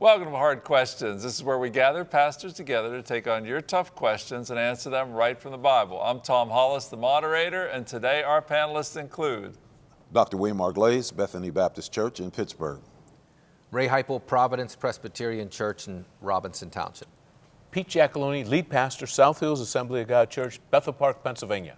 Welcome to Hard Questions. This is where we gather pastors together to take on your tough questions and answer them right from the Bible. I'm Tom Hollis, the moderator, and today our panelists include Dr. William R. Glaze, Bethany Baptist Church in Pittsburgh. Ray Heipel, Providence Presbyterian Church in Robinson Township. Pete Giacalone, lead pastor, South Hills Assembly of God Church, Bethel Park, Pennsylvania.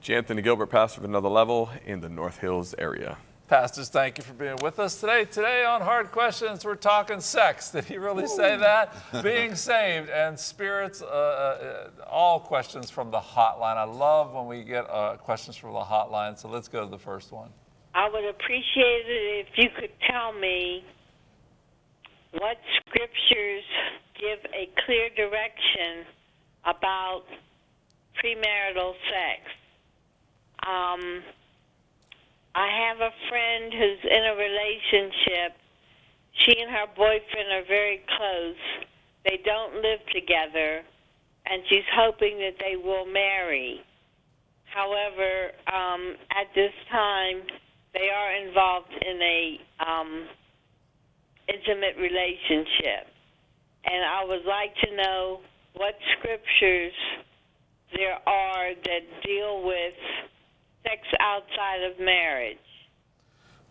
J. Anthony Gilbert, pastor of another level in the North Hills area. Pastors, thank you for being with us today. Today on Hard Questions, we're talking sex. Did he really say that? Being saved and spirits, uh, uh, all questions from the hotline. I love when we get uh, questions from the hotline, so let's go to the first one. I would appreciate it if you could tell me what scriptures give a clear direction about premarital sex. Um, I have a friend who's in a relationship. She and her boyfriend are very close. They don't live together, and she's hoping that they will marry. However, um, at this time, they are involved in a um, intimate relationship, and I would like to know what scriptures there are that deal with sex outside of marriage?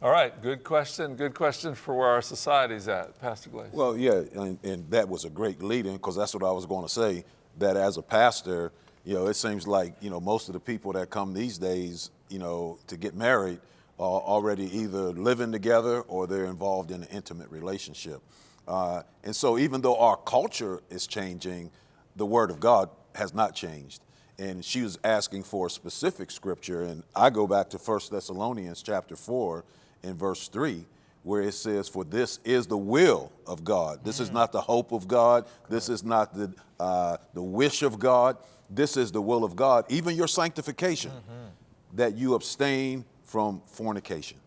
All right, good question. Good question for where our society's at, Pastor Glaze. Well, yeah, and, and that was a great lead-in because that's what I was going to say. That as a pastor, you know, it seems like you know most of the people that come these days, you know, to get married are already either living together or they're involved in an intimate relationship. Uh, and so, even though our culture is changing, the Word of God has not changed and she was asking for a specific scripture and i go back to 1 thessalonians chapter 4 in verse 3 where it says for this is the will of god. This is mm. not the hope of god. This is not the, uh, the wish of god. This is the will of god even your sanctification mm-hmm. that you abstain from fornication.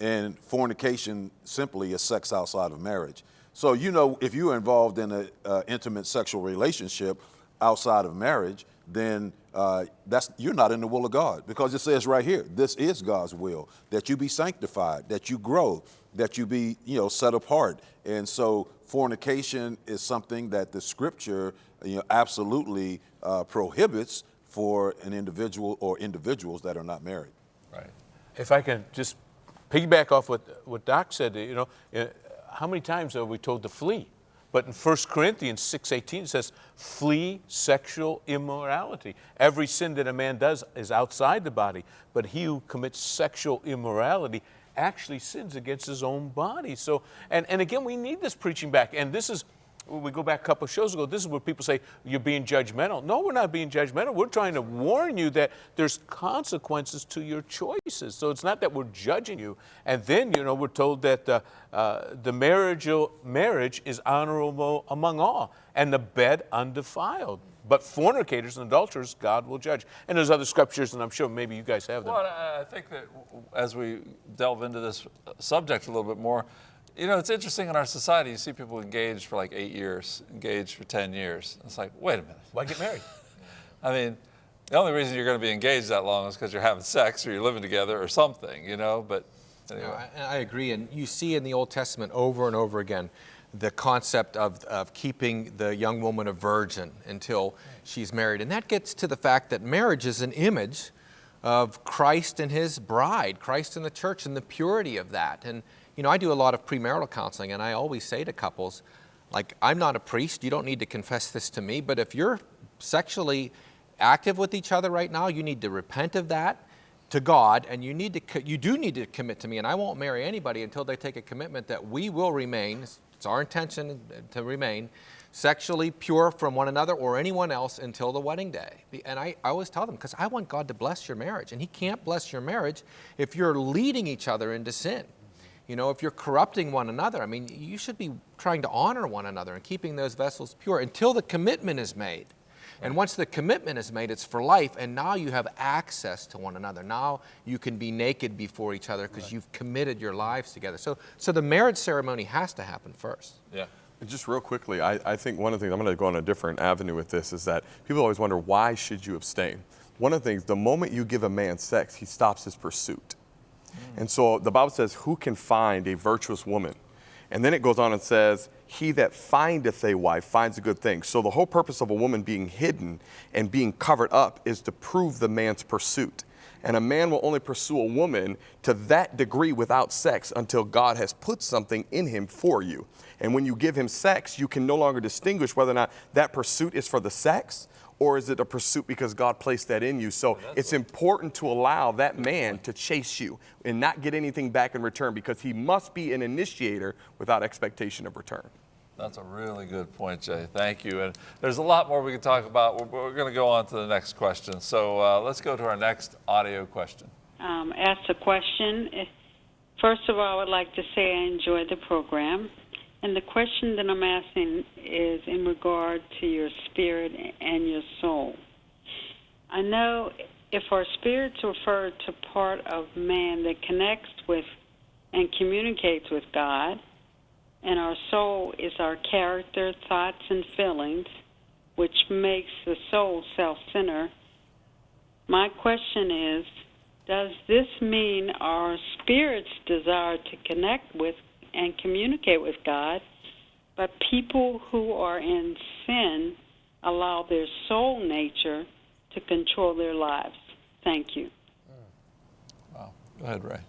And fornication simply is sex outside of marriage. So you know if you're involved in an uh, intimate sexual relationship outside of marriage then uh, that's you're not in the will of God because it says right here, this is God's will that you be sanctified, that you grow, that you be you know set apart. And so fornication is something that the Scripture you know absolutely uh, prohibits for an individual or individuals that are not married. Right. If I can just piggyback off what what Doc said, you know, uh, how many times are we told to flee? But in 1 Corinthians 6.18 it says, flee sexual immorality. Every sin that a man does is outside the body, but he who commits sexual immorality actually sins against his own body. So, and, and again, we need this preaching back. And this is, we go back a couple shows ago, this is where people say, you're being judgmental. No, we're not being judgmental. We're trying to warn you that there's consequences to your choices. So it's not that we're judging you. And then, you know, we're told that uh, uh, the marriage, marriage is honorable among all, and the bed undefiled. But fornicators and adulterers, God will judge. And there's other scriptures, and I'm sure maybe you guys have them. Well, I think that as we delve into this subject a little bit more, you know, it's interesting in our society, you see people engaged for like eight years, engaged for 10 years. It's like, wait a minute. Why get married? I mean, the only reason you're going to be engaged that long is because you're having sex or you're living together or something, you know, but anyway. No, I, I, agree. And you see in the Old Testament over and over again the concept of, of keeping the young woman a virgin until she's married. And that gets to the fact that marriage is an image of Christ and his bride, Christ and the church and the purity of that. And you know, I do a lot of premarital counseling, and I always say to couples, like, I'm not a priest, you don't need to confess this to me, but if you're sexually active with each other right now, you need to repent of that to God, and you need to you do need to commit to me, and I won't marry anybody until they take a commitment that we will remain. It's our intention to remain sexually pure from one another or anyone else until the wedding day. And I, I always tell them, because I want God to bless your marriage, and He can't bless your marriage if you're leading each other into sin. You know, if you're corrupting one another, I mean, you should be trying to honor one another and keeping those vessels pure until the commitment is made. And once the commitment is made, it's for life, and now you have access to one another. Now you can be naked before each other because right. you've committed your lives together. So, so the marriage ceremony has to happen first. Yeah. Just real quickly, I, I think one of the things, I'm going to go on a different avenue with this, is that people always wonder, why should you abstain? One of the things, the moment you give a man sex, he stops his pursuit. Mm. And so the Bible says, who can find a virtuous woman? And then it goes on and says, he that findeth a wife finds a good thing. So the whole purpose of a woman being hidden and being covered up is to prove the man's pursuit. And a man will only pursue a woman to that degree without sex until God has put something in him for you. And when you give him sex, you can no longer distinguish whether or not that pursuit is for the sex or is it a pursuit because God placed that in you? So it's important to allow that man to chase you and not get anything back in return because he must be an initiator without expectation of return. That's a really good point, Jay. Thank you. And there's a lot more we could talk about. We're, we're going to go on to the next question. So uh, let's go to our next audio question. um, asked a question. First of all, I would like to say I enjoy the program. And the question that I'm asking is in regard to your spirit and your soul. I know if our spirits refer to part of man that connects with and communicates with God, and our soul is our character, thoughts, and feelings, which makes the soul self centered. My question is Does this mean our spirits desire to connect with and communicate with God, but people who are in sin allow their soul nature to control their lives? Thank you. Wow. Go ahead, Ray.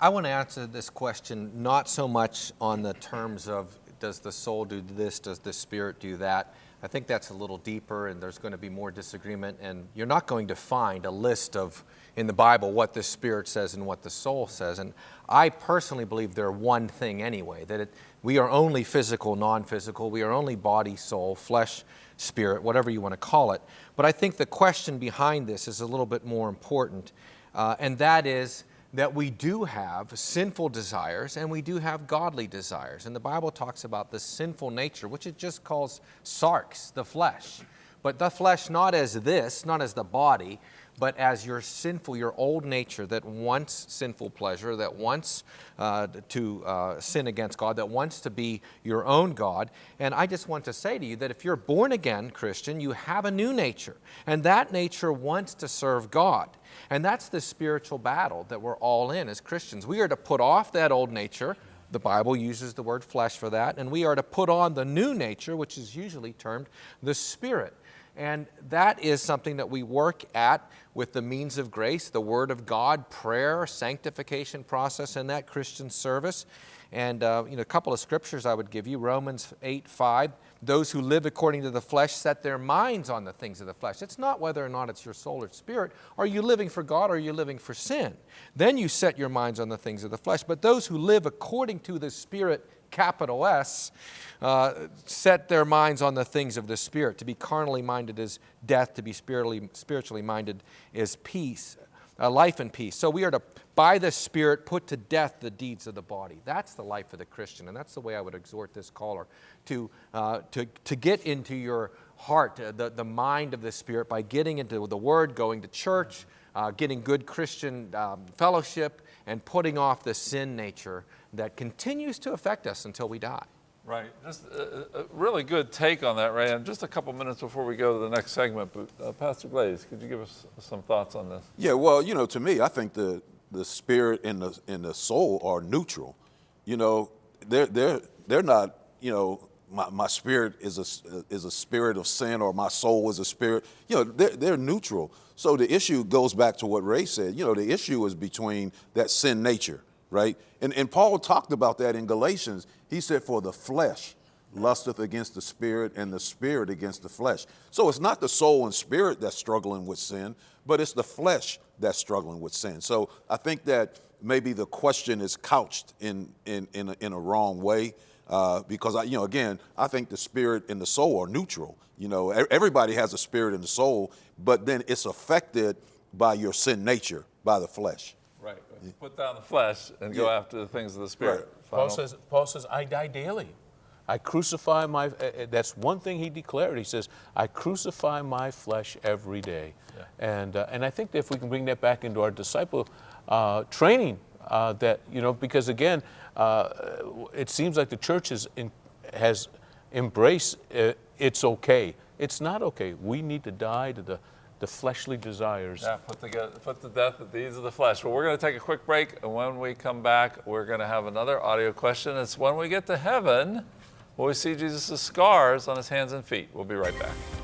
I, want to answer this question not so much on the terms of does the soul do this, does the spirit do that. I think that's a little deeper, and there's going to be more disagreement. And you're not going to find a list of in the Bible what the spirit says and what the soul says. And I personally believe they're one thing anyway. That it, we are only physical, non-physical. We are only body, soul, flesh, spirit, whatever you want to call it. But I think the question behind this is a little bit more important, uh, and that is that we do have sinful desires and we do have godly desires. And the Bible talks about the sinful nature, which it just calls sarx, the flesh. But the flesh not as this, not as the body, but as your sinful, your old nature that wants sinful pleasure, that wants uh, to uh, sin against God, that wants to be your own God. And I just want to say to you that if you're born again Christian, you have a new nature, and that nature wants to serve God. And that's the spiritual battle that we're all in as Christians. We are to put off that old nature. The Bible uses the word flesh for that. And we are to put on the new nature, which is usually termed the spirit. And that is something that we work at with the means of grace, the Word of God, prayer, sanctification process in that Christian service. And uh, you know, a couple of scriptures I would give you Romans 8 5. Those who live according to the flesh set their minds on the things of the flesh. It's not whether or not it's your soul or spirit. Are you living for God or are you living for sin? Then you set your minds on the things of the flesh. But those who live according to the Spirit, capital S, uh, set their minds on the things of the Spirit. To be carnally minded is death, to be spiritually, spiritually minded is peace, uh, life and peace. So we are to, by the Spirit, put to death the deeds of the body. That's the life of the Christian, and that's the way I would exhort this caller to, uh, to, to get into your heart, uh, the, the mind of the Spirit, by getting into the Word, going to church, uh, getting good Christian um, fellowship, and putting off the sin nature that continues to affect us until we die. Right. Just a, a really good take on that, Ray. And just a couple minutes before we go to the next segment, but uh, Pastor Glaze, could you give us some thoughts on this? Yeah, well, you know, to me, I think the the spirit and the and the soul are neutral. You know, they're they're they're not. You know, my, my spirit is a is a spirit of sin, or my soul is a spirit. You know, they're they're neutral. So the issue goes back to what Ray said. You know, the issue is between that sin nature, right? And and Paul talked about that in Galatians. He said, "For the flesh." lusteth against the spirit and the spirit against the flesh. So it's not the soul and spirit that's struggling with sin, but it's the flesh that's struggling with sin. So I think that maybe the question is couched in, in, in, a, in a wrong way. Uh, because I, you know, again, I think the spirit and the soul are neutral. You know, everybody has a spirit and a soul, but then it's affected by your sin nature, by the flesh. Right. Put down the flesh and go after the things of the spirit. Right. Paul says, Paul says, I die daily. I crucify my, uh, uh, that's one thing he declared. He says, I crucify my flesh every day. And, uh, and I think that if we can bring that back into our disciple uh, training, uh, that, you know, because again, uh, it seems like the church has, in, has embraced uh, it's okay. It's not okay. We need to die to the, the fleshly desires. Yeah, put, to, put to death the deeds of the flesh. Well, we're going to take a quick break, and when we come back, we're going to have another audio question. It's when we get to heaven, will we see Jesus' scars on his hands and feet? We'll be right back.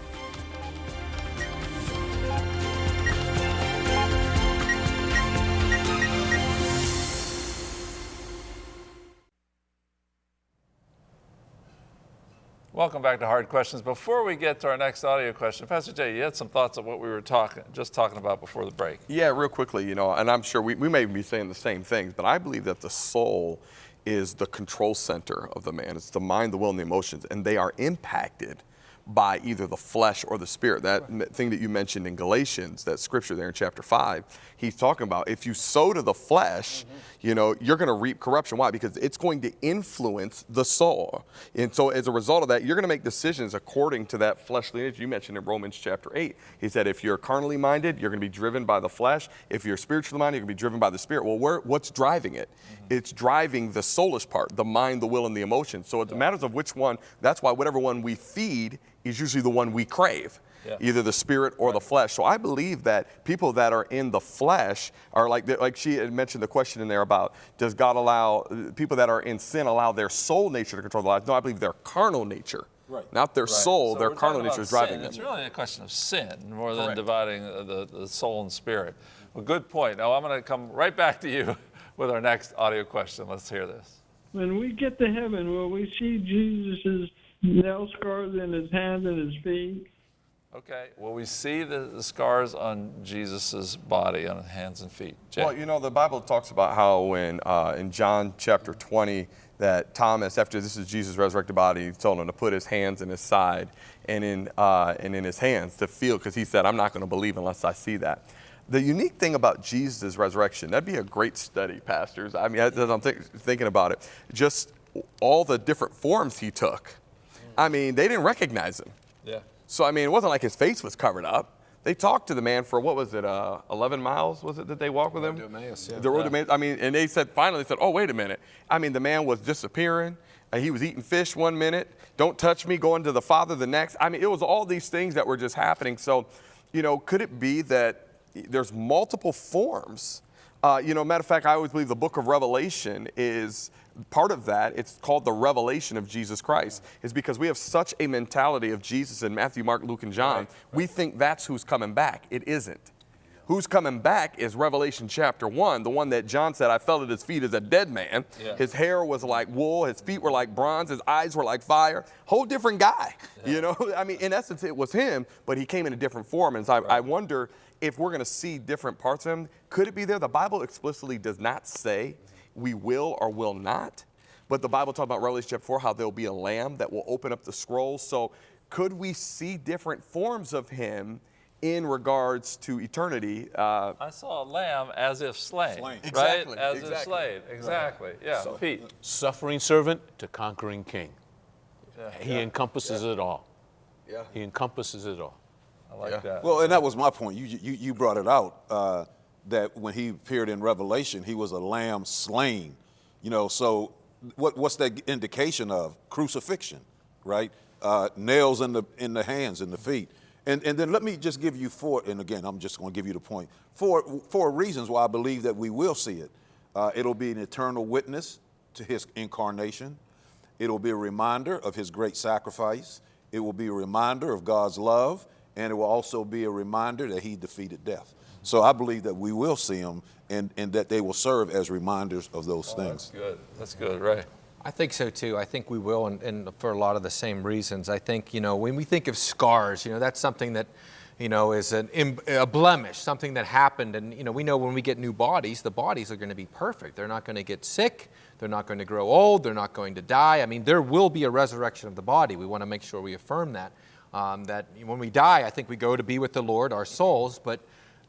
Welcome back to Hard Questions. Before we get to our next audio question, Pastor Jay, you had some thoughts on what we were talking, just talking about before the break. Yeah, real quickly, you know, and I'm sure we, we may be saying the same things, but I believe that the soul is the control center of the man. It's the mind, the will, and the emotions, and they are impacted by either the flesh or the spirit. That right. thing that you mentioned in Galatians, that scripture there in chapter 5, he's talking about if you sow to the flesh, mm-hmm. you know, you're going to reap corruption. Why? Because it's going to influence the soul. And so as a result of that, you're going to make decisions according to that fleshly nature. You mentioned in Romans chapter 8, he said if you're carnally minded, you're going to be driven by the flesh. If you're spiritually minded, you're going to be driven by the spirit. Well, where, what's driving it? Mm-hmm. It's driving the soulish part, the mind, the will, and the emotions. So it yeah. matters of which one, that's why whatever one we feed is usually the one we crave. Yeah. Either the spirit or right. the flesh. So I believe that people that are in the flesh are like, like she had mentioned the question in there about does God allow people that are in sin allow their soul nature to control their lives? No, I believe their carnal nature. Right. Not their right. soul, so their carnal nature is driving sin. them. It's really a question of sin more than Correct. dividing the, the soul and spirit. Well, good point. Now I'm going to come right back to you with our next audio question. Let's hear this. When we get to heaven, will we see Jesus' nail scars in his hands and his feet. Okay. Well, we see the, the scars on Jesus' body, on his hands and feet. Jay. Well, you know, the Bible talks about how when uh, in John chapter 20, that Thomas, after this is Jesus' resurrected body, he told him to put his hands in his side and in, uh, and in his hands to feel, because he said, I'm not going to believe unless I see that. The unique thing about Jesus' resurrection, that'd be a great study, pastors. I mean, as I'm th- thinking about it, just all the different forms he took I mean, they didn't recognize him. Yeah. So, I mean, it wasn't like his face was covered up. They talked to the man for what was it, uh, 11 miles? Was it that they walked with him? Emmaus, yeah. The road yeah. to Emmaus. I mean, and they said finally, they said, "Oh, wait a minute." I mean, the man was disappearing. And he was eating fish one minute. Don't touch me. Going to the Father the next. I mean, it was all these things that were just happening. So, you know, could it be that there's multiple forms? Uh, you know, matter of fact, I always believe the book of Revelation is part of that, it's called the revelation of Jesus Christ, is because we have such a mentality of Jesus in Matthew, Mark, Luke, and John. Right, We think that's who's coming back. It isn't. Who's coming back is Revelation chapter 1, the one that John said, I fell at his feet as a dead man. Yeah. His hair was like wool, his feet were like bronze, his eyes were like fire. Whole different guy. Yeah. You know, I mean, in essence, it was him, but he came in a different form. And so I, right. I wonder if we're going to see different parts of him. Could it be there? The Bible explicitly does not say we will or will not. But the Bible talks about Revelation chapter 4 how there'll be a lamb that will open up the scrolls. So could we see different forms of him in regards to eternity? Uh, I saw a lamb as if slain. slain. Exactly. Right? As exactly. if slain. Exactly. Right. Yeah. So, Pete. Suffering servant to conquering king. Yeah. He yeah. encompasses yeah. it all. Yeah. He encompasses it all. I like that. Well, and that was my point. You, you, you brought it out. Uh, that when he appeared in Revelation, he was a lamb slain. You know, so what, what's that indication of? Crucifixion, right? Uh, nails in the in the hands and the feet. And, and then let me just give you four, and again, I'm just going to give you the point. Four, four reasons why I believe that we will see it. Uh, it'll be an eternal witness to his incarnation. It'll be a reminder of his great sacrifice. It will be a reminder of God's love, and it will also be a reminder that he defeated death. So I believe that we will see them and, and that they will serve as reminders of those oh, things. That's good. That's good, right. I think so too. I think we will, and, and, for a lot of the same reasons. I think, you know, when we think of scars, you know, that's something that, you know, is an, a blemish, something that happened. And, you know, we know when we get new bodies, the bodies are going to be perfect. They're not going to get sick. They're not going to grow old. They're not going to die. I mean, there will be a resurrection of the body. We want to make sure we affirm that. Um, that when we die, I think we go to be with the Lord, our souls, but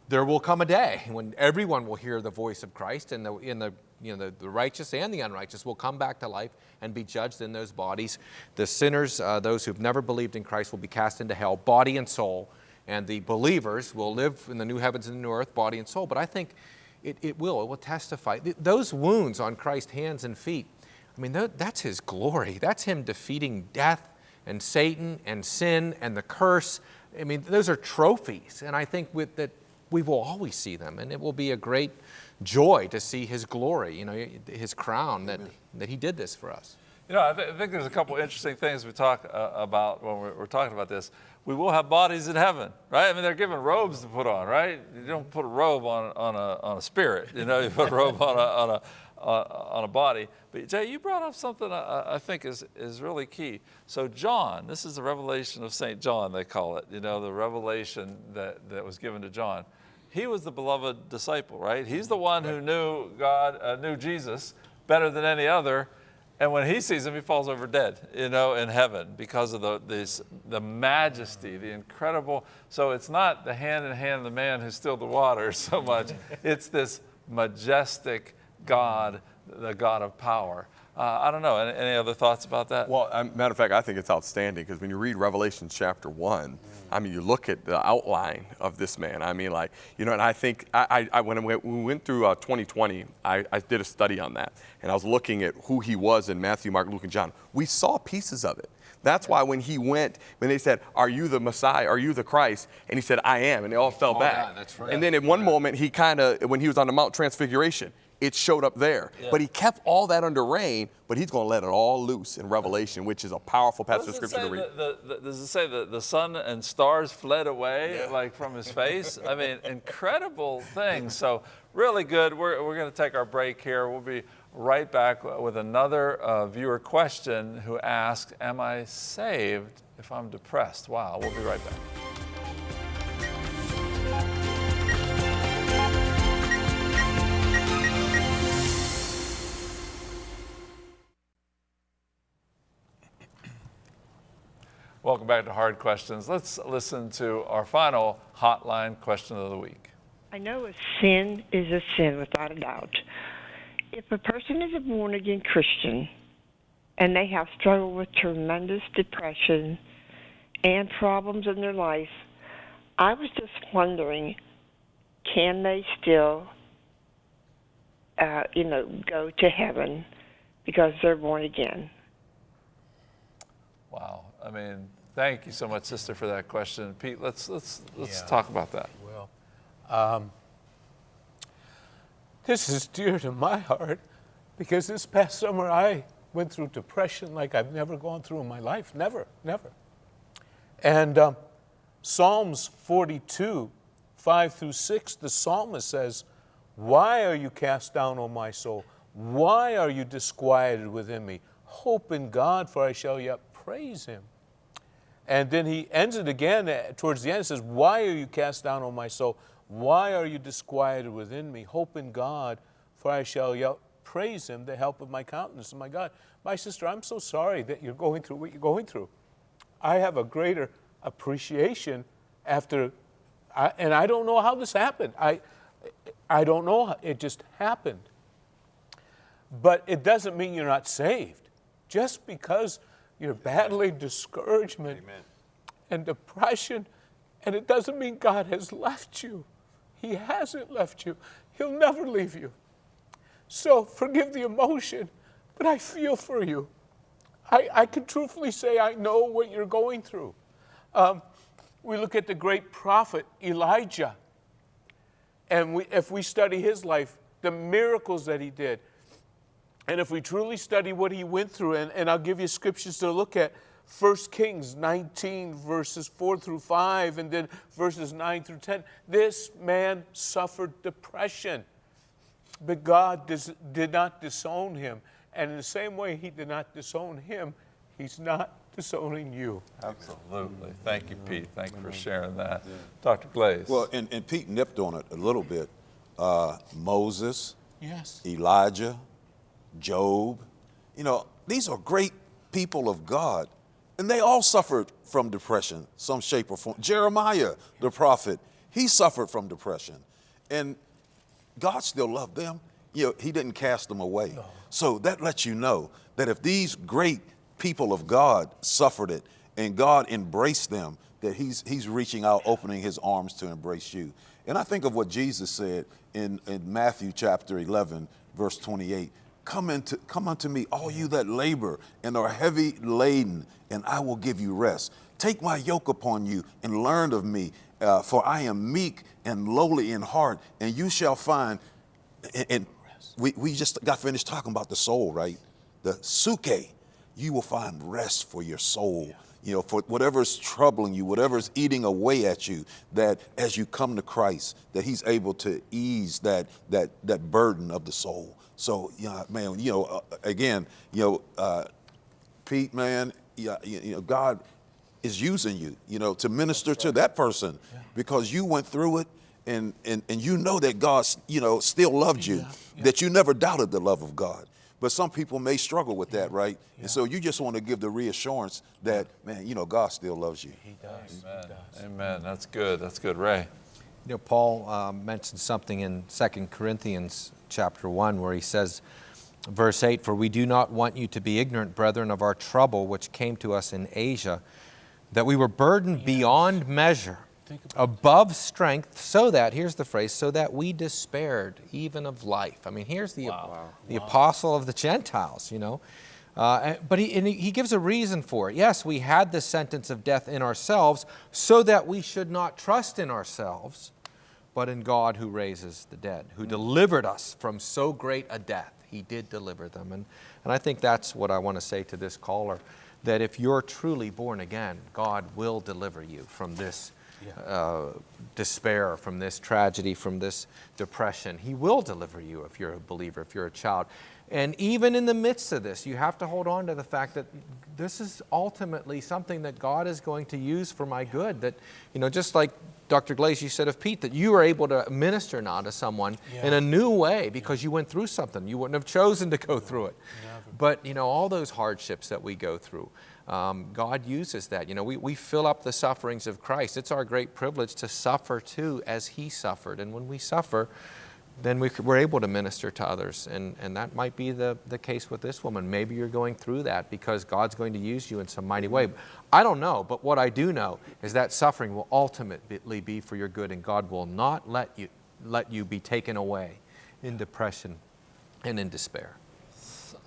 there will come a day when everyone will hear the voice of Christ, and the, in the, you know, the, the, righteous and the unrighteous will come back to life and be judged in those bodies. The sinners, uh, those who've never believed in Christ, will be cast into hell, body and soul, and the believers will live in the new heavens and the new earth, body and soul. But I think it, it will, it will testify. Those wounds on Christ's hands and feet, I mean, that's his glory. That's him defeating death and Satan and sin and the curse I mean, those are trophies, and I think with that we will always see them, and it will be a great joy to see His glory, you know, His crown that that He did this for us. You know, I, th- I think there's a couple interesting things we talk uh, about when we're, we're talking about this. We will have bodies in heaven, right? I mean, they're given robes to put on, right? You don't put a robe on, on, a, on a spirit, you know, you put a robe on a, on a, on on a body. But Jay, you brought up something I, I think is, is really key. So John, this is the revelation of St. John, they call it, you know, the revelation that, that was given to John. He was the beloved disciple, right? He's the one who knew God, uh, knew Jesus better than any other. And when he sees him, he falls over dead, you know, in heaven because of the, this, the majesty, the incredible. So it's not the hand in hand of the man who stilled the water so much. It's this majestic God, the God of power. Uh, I don't know. Any, any other thoughts about that? Well, um, matter of fact, I think it's outstanding because when you read Revelation chapter one, I mean, you look at the outline of this man. I mean, like, you know, and I think I, I, when we went through uh, 2020, I, I did a study on that, and I was looking at who he was in Matthew, Mark, Luke, and John. We saw pieces of it. That's why when he went, when they said, Are you the Messiah? Are you the Christ? And he said, I am. And they all fell back. yeah, that's right. And then in one moment, he kind of, when he was on the Mount Transfiguration, it showed up there. But he kept all that under rein, but he's going to let it all loose in Revelation, which is a powerful passage of scripture to read. the, the, the, does it say that the sun and stars fled away like from his face? I mean, incredible things. So really good. We're, we're going to take our break here. We'll be right back with another uh, viewer question who asked, am I saved if I'm depressed? Wow, we'll be right back. Welcome back to Hard Questions. Let's listen to our final hotline question of the week. I know a sin is a sin without a doubt. If a person is a born again Christian and they have struggled with tremendous depression and problems in their life, I was just wondering can they still, uh, you know, go to heaven because they're born again? Wow. I mean, thank you so much, sister, for that question. Pete, let's let's let's Yeah. talk about that. Well, um, this is dear to my heart because this past summer I went through depression like I've never gone through in my life. Never, never. And um, Psalms 42, 5 through 6, the psalmist says, Why are you cast down, O my soul? Why are you disquieted within me? Hope in God, for I shall yet praise him. And then he ends it again uh, towards the end. It says, Why are you cast down, O my soul? Why are you disquieted within me? Hope in God, for I shall yet praise him, the help of my countenance and my God. My sister, I'm so sorry that you're going through what you're going through. I have a greater appreciation after, I, and I don't know how this happened. I, I don't know. It just happened. But it doesn't mean you're not saved. Just because you're battling discouragement and depression, and it doesn't mean God has left you. He hasn't left you. He'll never leave you. So forgive the emotion, but I feel for you. I, I can truthfully say I know what you're going through. Um, we look at the great prophet Elijah, and we, if we study his life, the miracles that he did, and if we truly study what he went through, and, and I'll give you scriptures to look at 1 Kings 19, verses 4 through 5, and then verses 9 through 10, this man suffered depression. But God dis- did not disown him. And in the same way he did not disown him, he's not disowning you. Absolutely. Thank you, Pete. Thank you for sharing that. Dr. Glaze. Well, and, and Pete nipped on it a little bit. Uh, Moses, Yes. Elijah, Job, you know, these are great people of God. And they all suffered from depression, some shape or form. Jeremiah, the prophet, he suffered from depression. And God still loved them. You know, he didn't cast them away. So that lets you know that if these great people of God suffered it and God embraced them, that he's, he's reaching out, opening his arms to embrace you. And I think of what Jesus said in, in Matthew chapter 11, verse 28 Come into come unto me, all you that labor and are heavy laden, and I will give you rest. Take my yoke upon you and learn of me, uh, for I am meek and lowly in heart, and you shall find. And, and we, we just got finished talking about the soul, right? The suke. You will find rest for your soul. You know, for whatever's troubling you, whatever's eating away at you, that as you come to Christ, that He's able to ease that that that burden of the soul. So, yeah, man, you know, uh, again, you know, uh, Pete, man, yeah, you, you know, God is using you, you know, to minister to that person because you went through it and, and, and you know that God, you know, still loved you, that you never doubted the love of God. But some people may struggle with that, right? And so you just want to give the reassurance that, man, you know, God still loves you. He does. Amen. He does. Amen. That's good. That's good. Ray. You know, Paul uh, mentioned something in 2 Corinthians chapter 1 where he says, verse 8, For we do not want you to be ignorant, brethren, of our trouble which came to us in Asia, that we were burdened beyond measure, above strength, so that, here's the phrase, so that we despaired even of life. I mean, here's the, the apostle of the Gentiles, you know. Uh, but he, and he he gives a reason for it. Yes, we had the sentence of death in ourselves so that we should not trust in ourselves, but in God who raises the dead, who delivered us from so great a death. He did deliver them. And, and I think that's what I want to say to this caller that if you're truly born again, God will deliver you from this uh, despair, from this tragedy, from this depression. He will deliver you if you're a believer, if you're a child. And even in the midst of this, you have to hold on to the fact that this is ultimately something that God is going to use for my good. That, you know, just like Dr. Glaze, you said of Pete, that you were able to minister now to someone in a new way because you went through something. You wouldn't have chosen to go through it. But, you know, all those hardships that we go through, um, God uses that. You know, we, we fill up the sufferings of Christ. It's our great privilege to suffer too as He suffered. And when we suffer, then we, we're able to minister to others. And, and that might be the, the case with this woman. Maybe you're going through that because God's going to use you in some mighty way. I don't know, but what I do know is that suffering will ultimately be for your good, and God will not let you, let you be taken away in depression and in despair.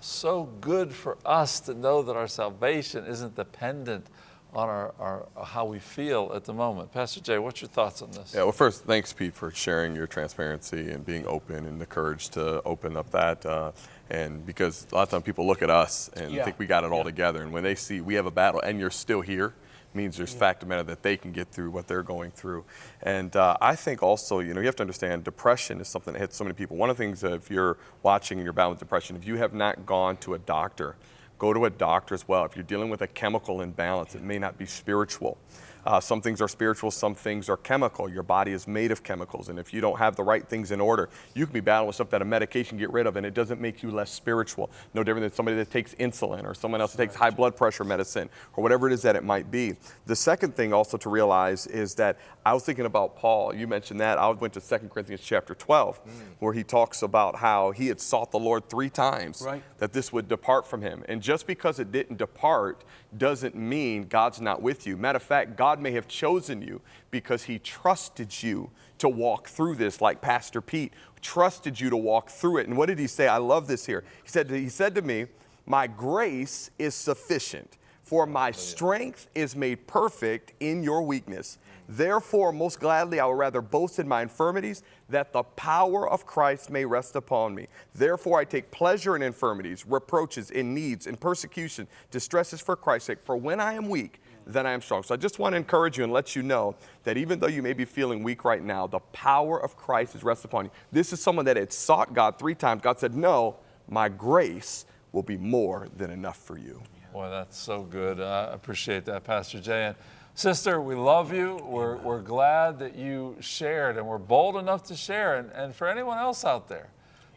so good for us to know that our salvation isn't dependent on our, our how we feel at the moment. Pastor Jay, what's your thoughts on this? Yeah, well, first, thanks, Pete, for sharing your transparency and being open and the courage to open up that. Uh, and because a lot of times people look at us and Yeah. think we got it all together. And when they see we have a battle and you're still here, means there's fact of matter that they can get through what they're going through. And uh, I think also, you know, you have to understand depression is something that hits so many people. One of the things if you're watching and you're battling with depression, if you have not gone to a doctor, go to a doctor as well. If you're dealing with a chemical imbalance, it may not be spiritual. Uh, some things are spiritual, some things are chemical. Your body is made of chemicals, and if you don't have the right things in order, you can be battling with stuff that a medication can get rid of, and it doesn't make you less spiritual. No different than somebody that takes insulin or someone else that takes high blood pressure medicine or whatever it is that it might be. The second thing also to realize is that I was thinking about Paul. You mentioned that. I went to 2 Corinthians chapter 12, where he talks about how he had sought the Lord three times Right. that this would depart from him. And just because it didn't depart doesn't mean God's not with you. Matter of fact, God may have chosen you because he trusted you to walk through this, like Pastor Pete trusted you to walk through it. And what did he say? I love this here. He said, he said to me, My grace is sufficient, for my oh, strength is made perfect in your weakness. Therefore, most gladly, I will rather boast in my infirmities, that the power of Christ may rest upon me. Therefore, I take pleasure in infirmities, reproaches, in needs, in persecution, distresses for Christ's sake. For when I am weak, then I am strong. So I just want to encourage you and let you know that even though you may be feeling weak right now, the power of Christ is rest upon you. This is someone that had sought God three times. God said, No, my grace will be more than enough for you. Boy, that's so good. I appreciate that, Pastor Jay. And sister, we love you. We're, we're glad that you shared and we're bold enough to share. And, and for anyone else out there,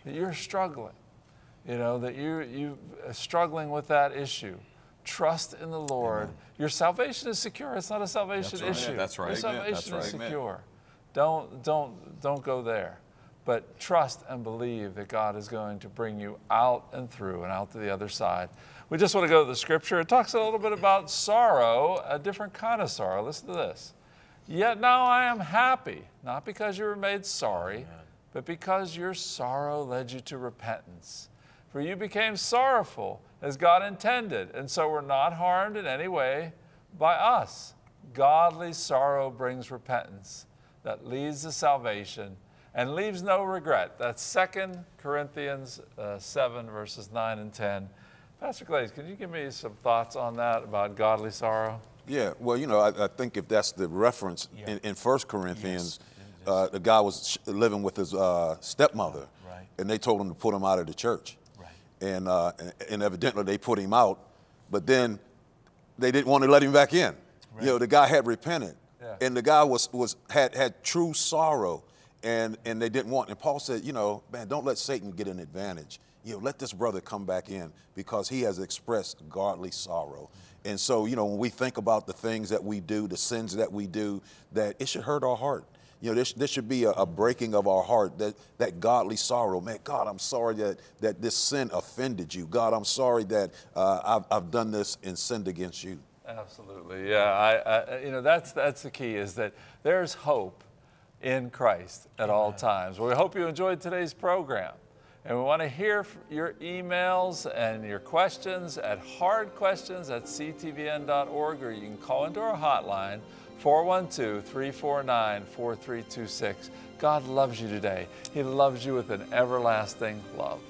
that you're struggling, you know, that you, you are struggling with that issue, trust in the Lord. Your salvation is secure. It's not a salvation right. issue. That's right. Your Amen. That's salvation is right. Amen. secure. Don't, don't, don't go there. But trust and believe that God is going to bring you out and through and out to the other side. We just want to go to the scripture. It talks a little bit about sorrow, a different kind of sorrow. Listen to this. Yet now I am happy, not because you were made sorry, but because your sorrow led you to repentance. For you became sorrowful as God intended, and so were not harmed in any way by us. Godly sorrow brings repentance that leads to salvation and leaves no regret. That's 2 Corinthians uh, 7, verses 9 and 10. Pastor Glaze, can you give me some thoughts on that about godly sorrow? Yeah, well, you know, I, I think if that's the reference in, in 1 Corinthians, uh, the guy was sh- living with his uh, stepmother, Right. and they told him to put him out of the church. Right. And, uh, and, and evidently they put him out, but then they didn't want to let him back in. You know, the guy had repented, Yeah. and the guy was, was had, had true sorrow, and, and they didn't want. And Paul said, you know, man, don't let Satan get an advantage. You know, let this brother come back in because he has expressed godly sorrow. And so, you know, when we think about the things that we do, the sins that we do, that it should hurt our heart. You know, this, this should be a, a breaking of our heart, that, that godly sorrow. Man, God, I'm sorry that, that this sin offended you. God, I'm sorry that uh, I've, I've done this and sinned against you. Absolutely, yeah. I, I, you know, that's that's the key is that there's hope in Christ at all times. Well, we hope you enjoyed today's program, and we want to hear your emails and your questions at hardquestions at ctvn.org, or you can call into our hotline 412-349-4326. God loves you today. He loves you with an everlasting love.